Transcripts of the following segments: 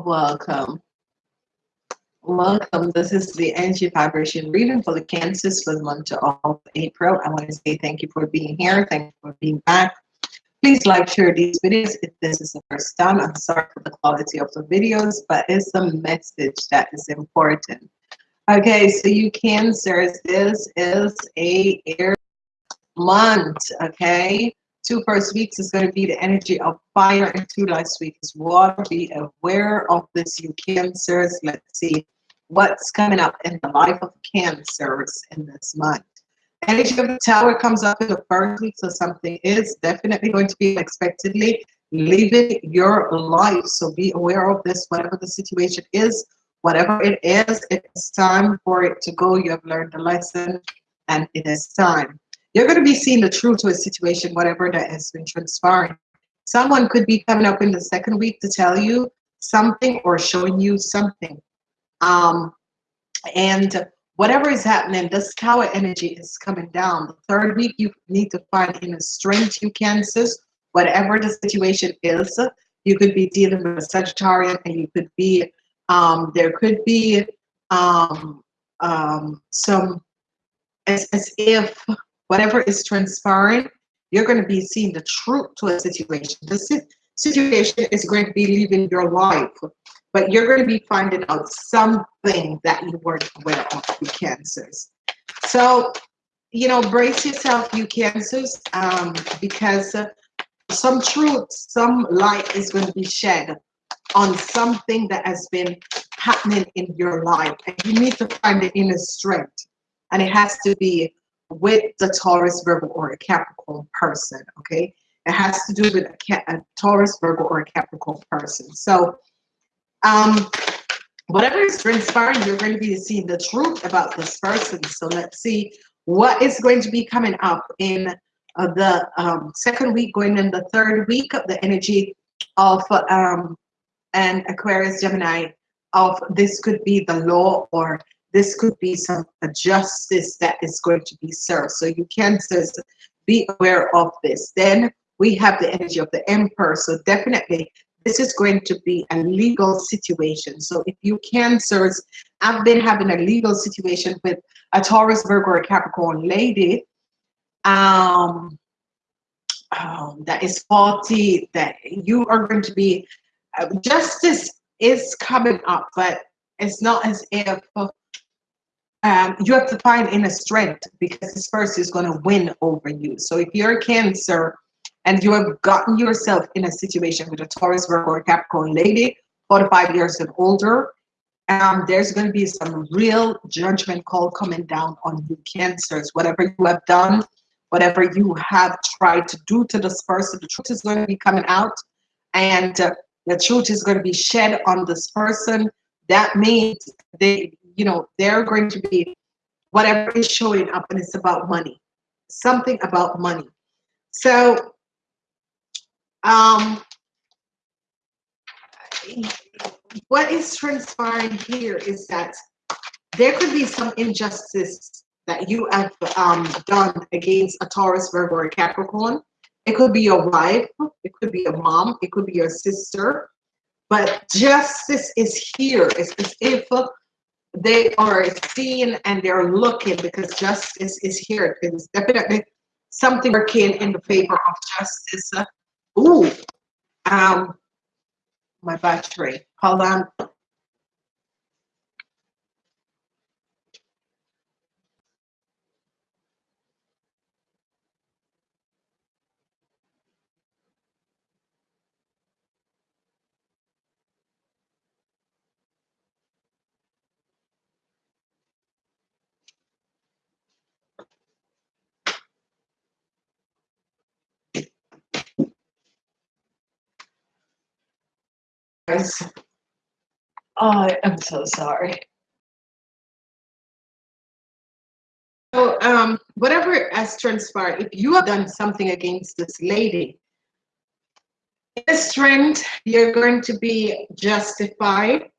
Welcome. Welcome. This is the energy vibration reading for the Cancers for the month of April. I want to say thank you for being here. Thank you for being back. Please like, share these videos if this is the first time. I'm sorry for the quality of the videos, but it's a message that is important. Okay, so you Cancers, this is a air month, okay? Two first weeks is going to be the energy of fire, and two last week is water. Be aware of this, you Cancers. Let's see what's coming up in the life of Cancers in this month. Energy of the Tower comes up in the first week, so something is definitely going to be unexpectedly leaving your life. So be aware of this, whatever the situation is, whatever it is, it's time for it to go. You have learned the lesson, and it is time. You're going to be seeing the truth to a situation, whatever that has been transpiring. Someone could be coming up in the second week to tell you something or showing you something. Um, and whatever is happening, this tower energy is coming down. The third week, you need to find inner strength, you can, cancers, whatever the situation is. You could be dealing with a Sagittarian and you could be, um, there could be um, um, some, as, as if whatever is transpiring, you're going to be seeing the truth to a situation. This situation is going to be leaving your life, but you're going to be finding out something that you weren't aware of, you cancers. So, you know, brace yourself, you cancers, um, because uh, some truth, some light is going to be shed on something that has been happening in your life. And you need to find the inner strength. And it has to be with the Taurus, Virgo, or a Capricorn person, okay? It has to do with a, a Taurus, Virgo, or a Capricorn person. So, um, whatever is transpiring, you're going to be seeing the truth about this person. So let's see what is going to be coming up in uh, the um, second week, going in the third week of the energy of um, an Aquarius, Gemini, of this could be the law or this could be some justice that is going to be served. So you can be aware of this. Then we have the energy of the emperor. So definitely this is going to be a legal situation. So if you cancers have been having a legal situation with a Taurus, Virgo, or Capricorn lady, um, um, that is faulty, that you are going to be, uh, justice is coming up, but it's not as if um, you have to find inner strength because this person is going to win over you. So if you're a Cancer and you have gotten yourself in a situation with a Taurus, Virgo, or Capricorn lady, 45 years and older, um, there's going to be some real judgment call coming down on you Cancers. Whatever you have done, whatever you have tried to do to this person, the truth is going to be coming out and uh, the truth is going to be shed on this person. That means they you know, they're going to be whatever is showing up and it's about money, something about money. So, um, what is transpiring here is that there could be some injustice that you have um, done against a Taurus, Virgo, or Capricorn. It could be your wife, it could be your mom, it could be your sister, but justice is here. It's as if they are seeing and they're looking because justice is here. Definitely something working in the favor of justice. Ooh, um, my battery. Hold on. Guys. Oh, I'm so sorry. So, um, whatever has transpired, if you have done something against this lady, this strength, you're going to be justified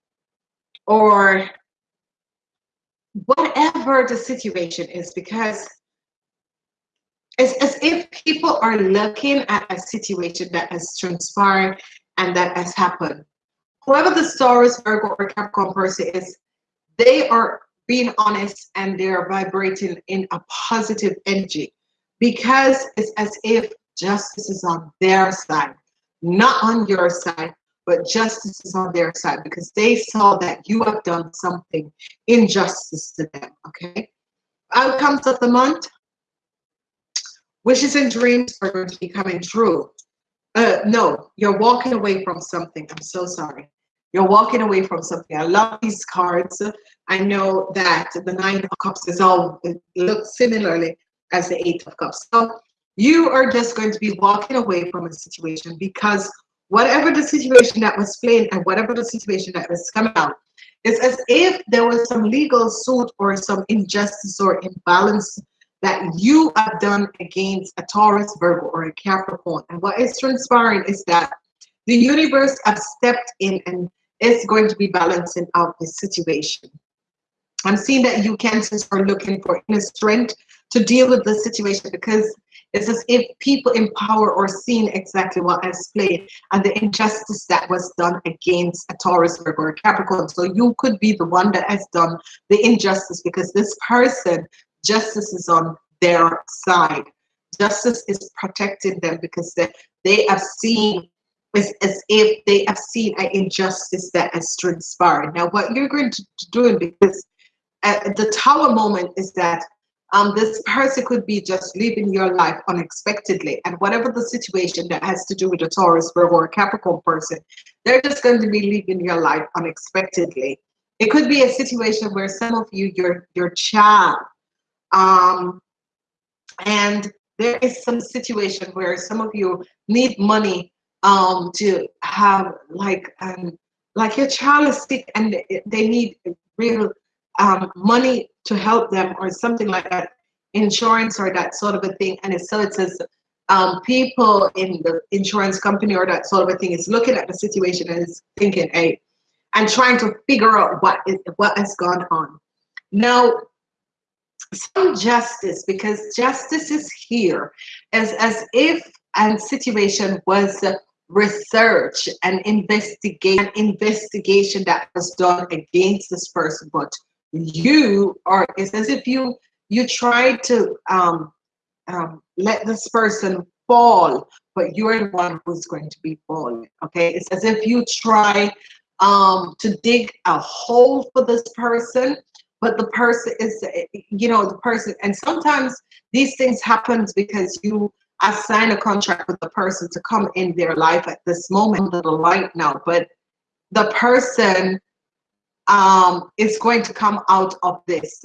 or whatever the situation is, because it's as if people are looking at a situation that has transpired and that has happened. Whoever the Taurus, Virgo, or Capricorn person is, they are being honest and they're vibrating in a positive energy because it's as if justice is on their side, not on your side, but justice is on their side because they saw that you have done something injustice to them. Okay. Outcomes of the month wishes and dreams are going to be coming true. Uh, no, you're walking away from something. I'm so sorry. You're walking away from something. I love these cards. I know that the Nine of Cups is all looks similarly as the Eight of Cups. So you are just going to be walking away from a situation because whatever the situation that was playing and whatever the situation that was coming out, it's as if there was some legal suit or some injustice or imbalance that you have done against a Taurus, Virgo, or a Capricorn. And what is transpiring is that the universe has stepped in and is going to be balancing out the situation. I'm seeing that you cancers are looking for inner strength to deal with the situation because it's as if people in power are seeing exactly what has played and the injustice that was done against a Taurus Virgo or Capricorn. So you could be the one that has done the injustice because this person, justice is on their side. Justice is protecting them because they, they have seen as, as if they have seen an injustice that has transpired. Now, what you're going to do because uh, the tower moment is that um, this person could be just living your life unexpectedly. And whatever the situation that has to do with a Taurus, Virgo, or Capricorn person, they're just going to be living your life unexpectedly. It could be a situation where some of you, your your child, um, and there is some situation where some of you need money um, to have like um, like your child is sick and they need real um, money to help them or something like that, insurance or that sort of a thing. And so it says um, people in the insurance company or that sort of a thing is looking at the situation and is thinking, hey, and trying to figure out what is what has gone on. Now, some justice, because justice is here, as as if a situation was research and investigate an investigation that was done against this person, but you are it's as if you you try to um, um, let this person fall but you're the one who's going to be falling okay? It's as if you try um, to dig a hole for this person but the person is you know the person and sometimes these things happen because you assign a contract with the person to come in their life at this moment of the light now but the person um, is going to come out of this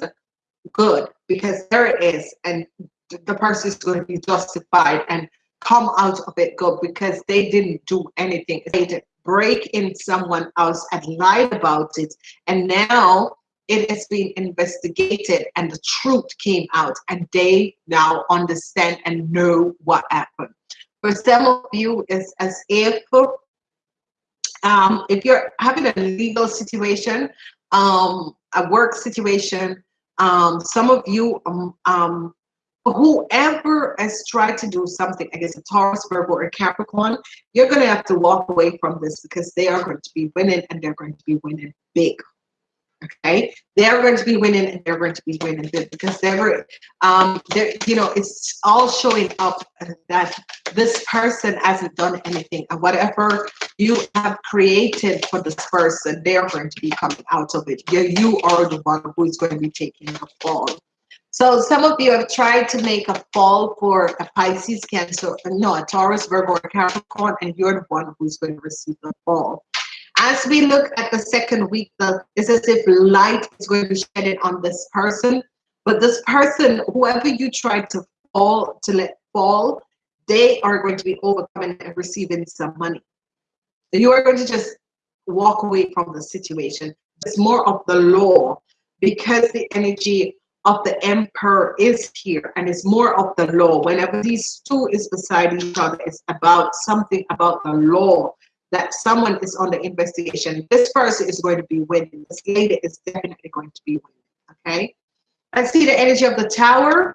good because there it is and the person is going to be justified and come out of it good because they didn't do anything. They didn't break in someone else and lied about it. And now it has been investigated and the truth came out and they now understand and know what happened. For some of you it's as if um, if you're having a legal situation, um, a work situation, um, some of you, um, um, whoever has tried to do something against a Taurus, Virgo, or Capricorn, you're going to have to walk away from this because they are going to be winning and they're going to be winning big okay? They're going to be winning and they're going to be winning because they're um they're you know it's all showing up that this person hasn't done anything and whatever you have created for this person they're going to be coming out of it. You, you are the one who is going to be taking the fall. So some of you have tried to make a fall for a Pisces, Cancer, no, a Taurus, Virgo, or Capricorn, and you're the one who's going to receive the fall. As we look at the second week, it's as if light is going to be shedded on this person. But this person, whoever you try to fall, to let fall, they are going to be overcoming and receiving some money. You are going to just walk away from the situation. It's more of the law because the energy of the emperor is here and it's more of the law. Whenever these two is beside each other, it's about something about the law that someone is on the investigation. This person is going to be winning. This lady is definitely going to be winning. Okay. I see the energy of the tower.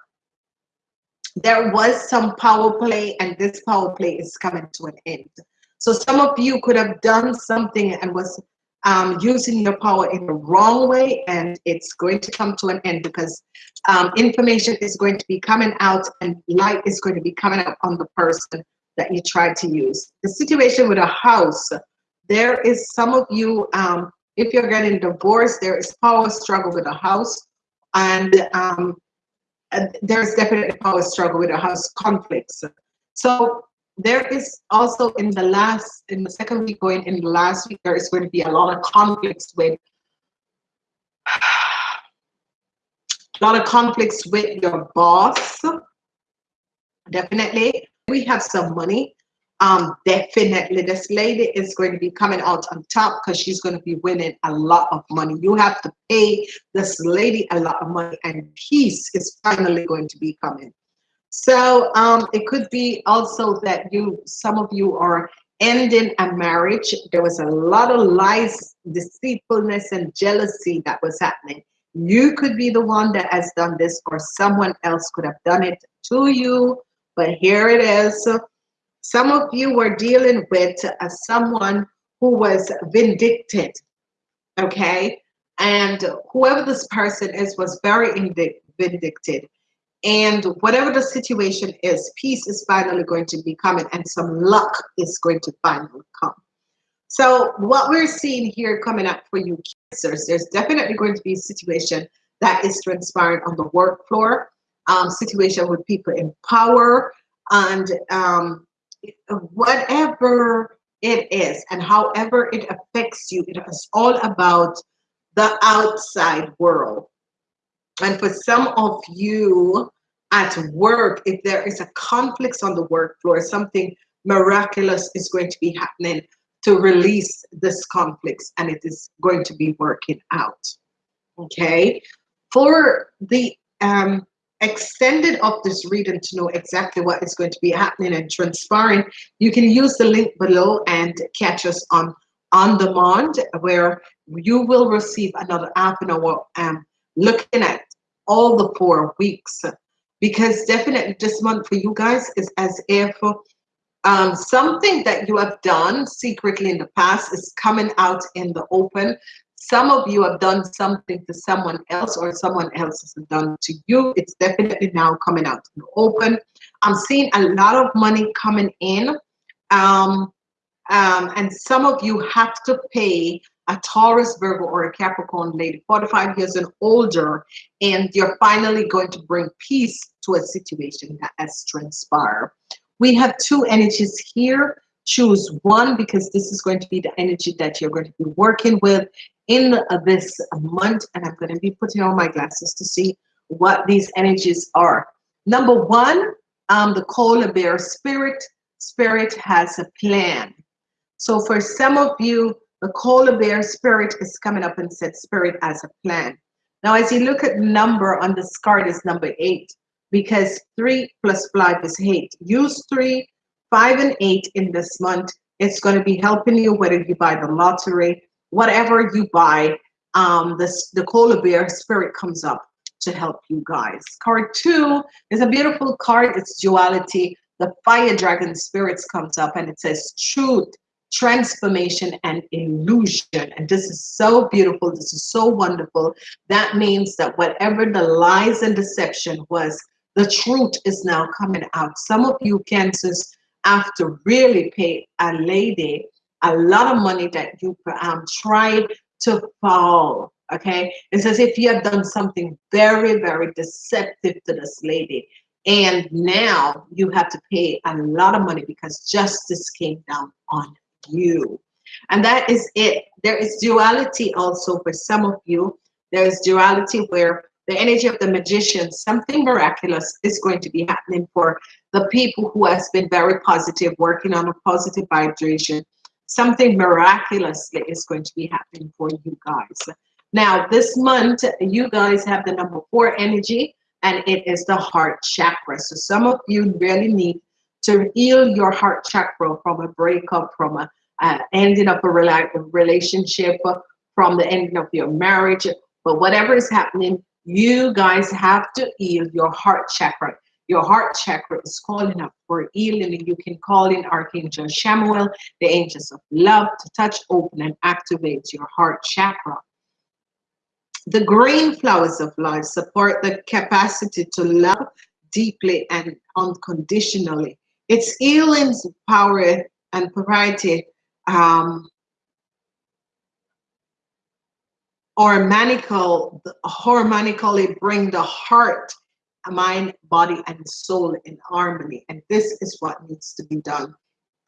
there was some power play and this power play is coming to an end. So some of you could have done something and was um, using your power in the wrong way and it's going to come to an end because um, information is going to be coming out and light is going to be coming up on the person that you try to use. The situation with a house, there is some of you, um, if you're getting divorced, there is power struggle with a house and um, there's definitely power struggle with a house conflicts. So there is also in the last, in the second week going in the last week, there is going to be a lot of conflicts with a lot of conflicts with your boss. Definitely. We have some money. Um, definitely this lady is going to be coming out on top because she's going to be winning a lot of money. You have to pay this lady a lot of money and peace is finally going to be coming. So um, it could be also that you, some of you are ending a marriage. There was a lot of lies, deceitfulness, and jealousy that was happening. You could be the one that has done this, or someone else could have done it to you. But here it is. Some of you were dealing with uh, someone who was vindicted, okay? And whoever this person is was very vindicted. And whatever the situation is, peace is finally going to be coming and some luck is going to finally come. So what we're seeing here coming up for you cancers, there's definitely going to be a situation that is transpiring on the work floor, um, situation with people in power and um, whatever it is and however it affects you, it is all about the outside world. And for some of you, at work, if there is a conflict on the work floor, something miraculous is going to be happening to release this conflict and it is going to be working out. Okay. For the um, extended of this reading to know exactly what is going to be happening and transpiring, you can use the link below and catch us on on demand where you will receive another half an hour um, looking at all the four weeks because definitely this month for you guys is as if um, something that you have done secretly in the past is coming out in the open. Some of you have done something to someone else or someone else has done to you. It's definitely now coming out in the open. I'm seeing a lot of money coming in. Um, um, and some of you have to pay a Taurus, Virgo, or a Capricorn lady, 45 years and older, and you're finally going to bring peace to a situation that has transpired. We have two energies here. Choose one because this is going to be the energy that you're going to be working with in this month. And I'm going to be putting on my glasses to see what these energies are. Number one, um, the Koala Bear Spirit. Spirit has a plan. So for some of you, the Koala Bear Spirit is coming up and said Spirit has a plan. Now, as you look at number on this card is number eight because three plus five is eight. Use three, five, and eight in this month. It's going to be helping you whether you buy the lottery, whatever you buy. Um, this the Koala Bear spirit comes up to help you guys. Card two is a beautiful card. It's duality. The fire dragon spirits comes up and it says truth, transformation, and illusion. And this is so beautiful. This is so wonderful. That means that whatever the lies and deception was, the truth is now coming out. Some of you cancers have to really pay a lady a lot of money that you um, tried to fall. Okay, it's as if you have done something very, very deceptive to this lady, and now you have to pay a lot of money because justice came down on you. And that is it. There is duality also for some of you. There is duality where the energy of the magician, something miraculous is going to be happening for the people who has been very positive, working on a positive vibration. Something miraculously is going to be happening for you guys. Now, this month, you guys have the number four energy, and it is the heart chakra. So some of you really need to heal your heart chakra from a breakup, from a uh, ending of a relationship, from the ending of your marriage, but whatever is happening, you guys have to heal your heart chakra. Your heart chakra is calling up for healing and you can call in archangel Chamuel the angels of love to touch open and activate your heart chakra. The green flowers of life support the capacity to love deeply and unconditionally. Its healing power and variety um, harmonical, harmonically bring the heart, mind, body, and soul in harmony. And this is what needs to be done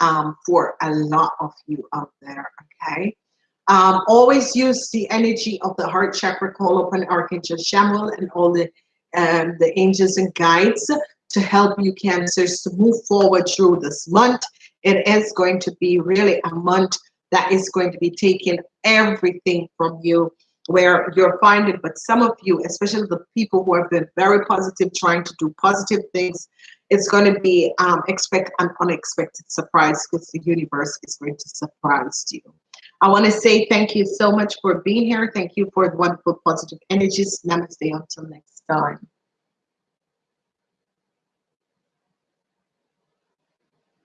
um, for a lot of you out there, okay? Um, always use the energy of the heart chakra, call upon Archangel Chamuel and all the, um, the angels and guides to help you cancers to move forward through this month. It is going to be really a month that is going to be taking everything from you where you're finding, but some of you, especially the people who have been very positive, trying to do positive things, it's going to be um, expect an unexpected surprise because the universe is going to surprise you. I want to say thank you so much for being here. Thank you for the wonderful positive energies. Namaste until next time.